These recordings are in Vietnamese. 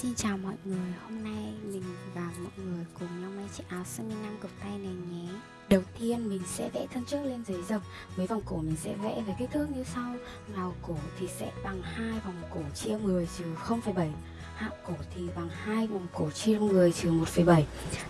Xin chào mọi người, hôm nay mình và mọi người cùng nhau may chiếc áo sơ mi nam cực tay này nhé. Đầu tiên mình sẽ vẽ thân trước lên giấy dập Với vòng cổ mình sẽ vẽ với kích thước như sau. Vào cổ thì sẽ bằng hai vòng cổ chia 10 trừ 0,7 Hạ cổ thì bằng hai vòng cổ chia 10 trừ 1,7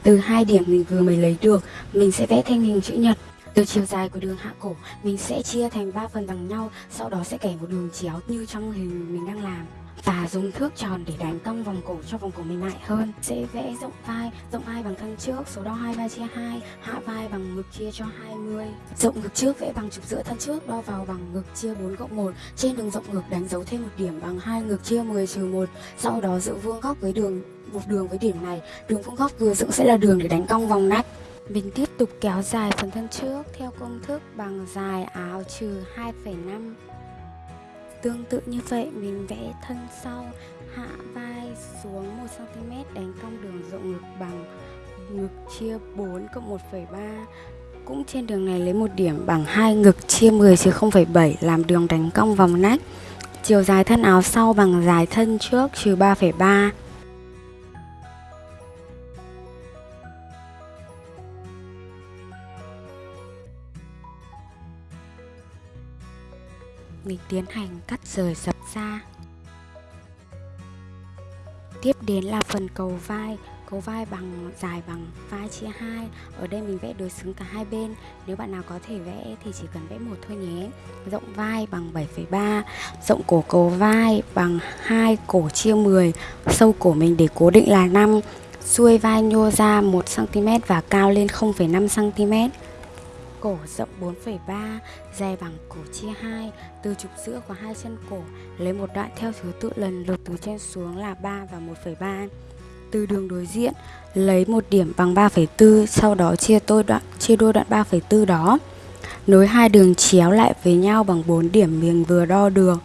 Từ hai điểm mình vừa mới lấy được Mình sẽ vẽ thành hình chữ nhật. Từ chiều dài của đường hạ cổ, mình sẽ chia thành 3 phần bằng nhau, sau đó sẽ kẻ một đường chéo như trong hình mình đang làm và dùng thước tròn để đánh cong vòng cổ cho vòng cổ mềm mại hơn. Sẽ vẽ rộng vai rộng vai bằng thân trước số đo hai vai chia hai hạ vai bằng ngực chia cho 20 rộng ngực trước vẽ bằng trục giữa thân trước đo vào bằng ngực chia 4 cộng 1 trên đường rộng ngực đánh dấu thêm một điểm bằng hai ngực chia 10 trừ 1 sau đó giữ vuông góc với đường một đường với điểm này. Đường vuông góc vừa dựng sẽ là đường để đánh cong vòng nách. Mình tiếp tục kéo dài phần thân trước theo công thức bằng dài áo trừ 2,5 Tương tự như vậy mình vẽ thân sau hạ vai xuống 1cm đánh cong đường rộng ngực bằng ngực chia 4 cộng 1,3 cũng trên đường này lấy một điểm bằng hai ngực chia 10 chứ 0,7 làm đường đánh cong vòng nách. Chiều dài thân áo sau bằng dài thân trước trừ 3,3 mình tiến hành cắt rời dập ra tiếp đến là phần cầu vai. Cầu vai bằng dài bằng vai chia hai. Ở đây mình vẽ đối xứng cả hai bên. Nếu bạn nào có thể vẽ thì chỉ cần vẽ một thôi nhé. Rộng vai bằng 7,3 rộng cổ cầu vai bằng 2 cổ chia 10 sâu cổ mình để cố định là 5 xuôi vai nhô ra 1 cm và cao lên 0,5 cm cổ rộng 4,3, dài bằng cổ chia 2, từ trục giữa của hai chân cổ lấy một đoạn theo thứ tự lần lượt từ trên xuống là 3 và 1,3. Từ đường đối diện lấy một điểm bằng 3,4, sau đó chia đôi đoạn chia đôi đoạn 3,4 đó. Nối hai đường chéo lại với nhau bằng 4 điểm miền vừa đo được.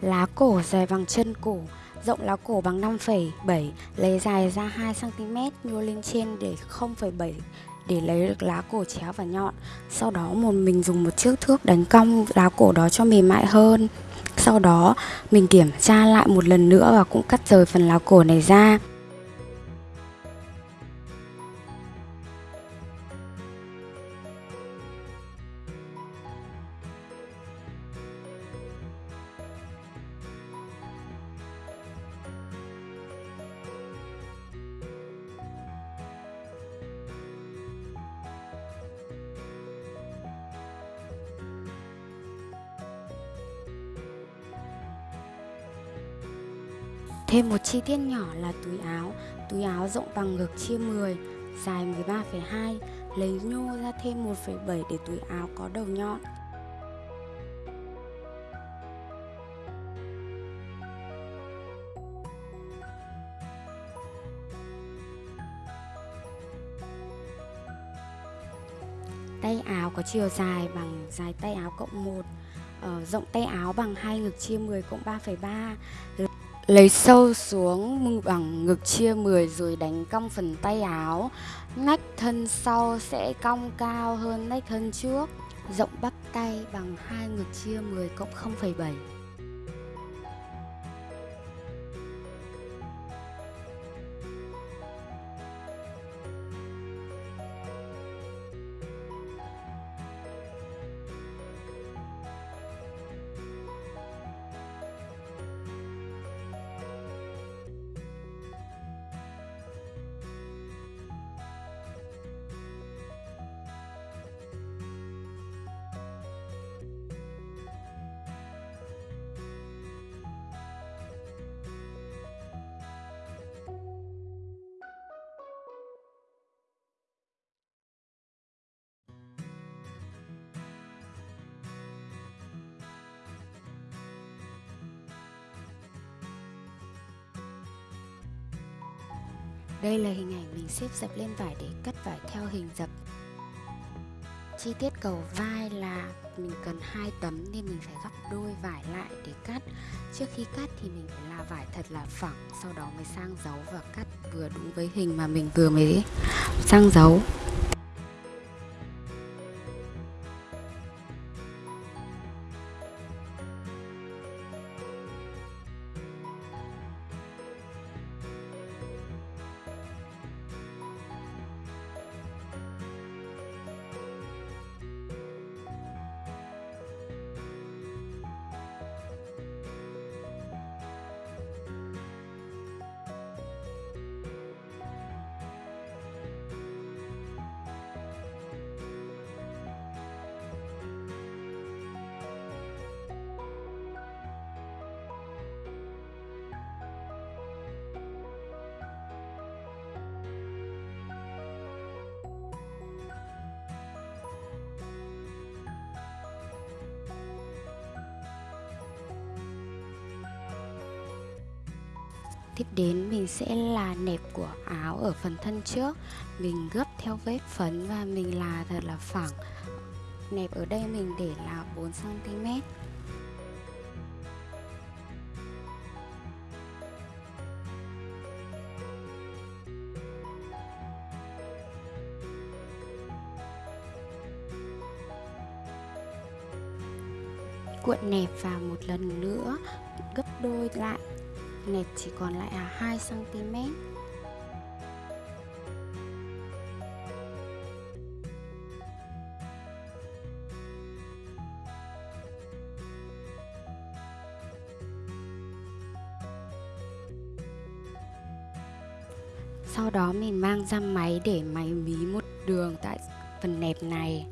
Lá cổ dài bằng chân cổ Rộng lá cổ bằng 5,7 Lấy dài ra 2cm Nhô lên trên để 0,7 Để lấy được lá cổ chéo và nhọn. Sau đó một mình dùng một chiếc thước đánh cong lá cổ đó cho mềm mại hơn. Sau đó mình kiểm tra lại một lần nữa Và cũng cắt rời phần lá cổ này ra. Thêm một chi tiết nhỏ là túi áo. Túi áo rộng bằng ngực chia 10 Dài 13,2 Lấy nhô ra thêm 1,7 để túi áo có đầu nhọn. Tay áo có chiều dài bằng dài tay áo cộng 1 ờ, Rộng tay áo bằng hai ngực chia 10 cộng 3,3 Lấy sâu xuống bằng ngực chia 10 rồi đánh cong phần tay áo. Nách thân sau sẽ cong cao hơn nách thân trước. Rộng bắp tay bằng hai ngực chia 10 cộng 0,7 Đây là hình ảnh mình xếp dập lên vải để cắt vải theo hình dập. Chi tiết cầu vai là mình cần hai tấm nên mình phải gấp đôi vải lại để cắt. Trước khi cắt thì mình phải là vải thật là phẳng, sau đó mới sang dấu và cắt vừa đúng với hình mà mình vừa mới sang dấu Tiếp đến, mình sẽ là nẹp của áo ở phần thân trước. Mình gấp theo vết phấn và mình là thật là phẳng. Nẹp ở đây mình để là 4cm cuộn nẹp vào một lần nữa, gấp đôi lại nẹp chỉ còn lại là 2 cm Sau đó mình mang ra máy để máy mí một đường tại phần nẹp này.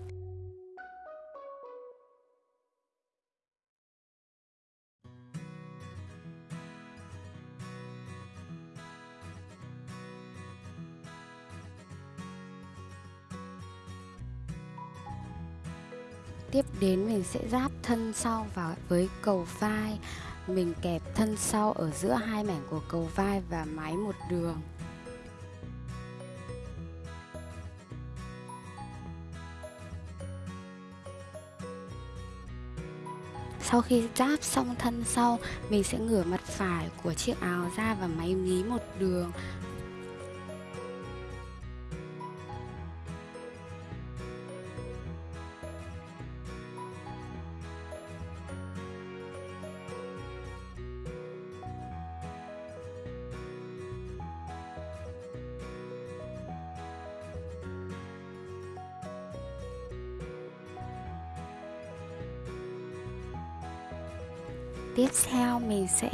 Tiếp đến mình sẽ ráp thân sau vào với cầu vai. Mình kẹp thân sau ở giữa hai mảnh của cầu vai và máy một đường. Sau khi ráp xong thân sau, mình sẽ ngửa mặt phải của chiếc áo ra và máy mí một đường. Tiếp theo mình sẽ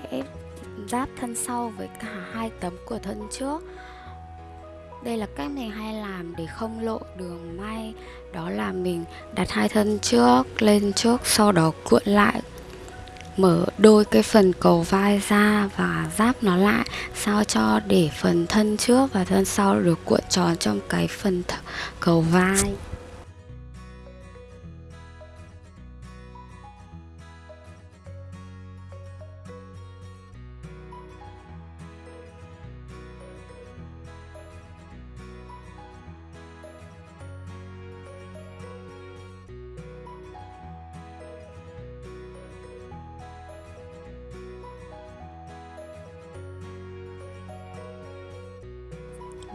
ráp thân sau với cả hai tấm của thân trước. Đây là cách mình hay làm để không lộ đường may. Đó là mình đặt hai thân trước lên trước, sau đó cuộn lại, mở đôi cái phần cầu vai ra và ráp nó lại, sao cho để phần thân trước và thân sau được cuộn tròn trong cái phần cầu vai.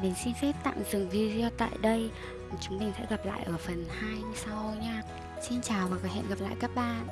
Mình xin phép tạm dừng video tại đây. Chúng mình sẽ gặp lại ở phần 2 sau nha. Xin chào và hẹn gặp lại các bạn.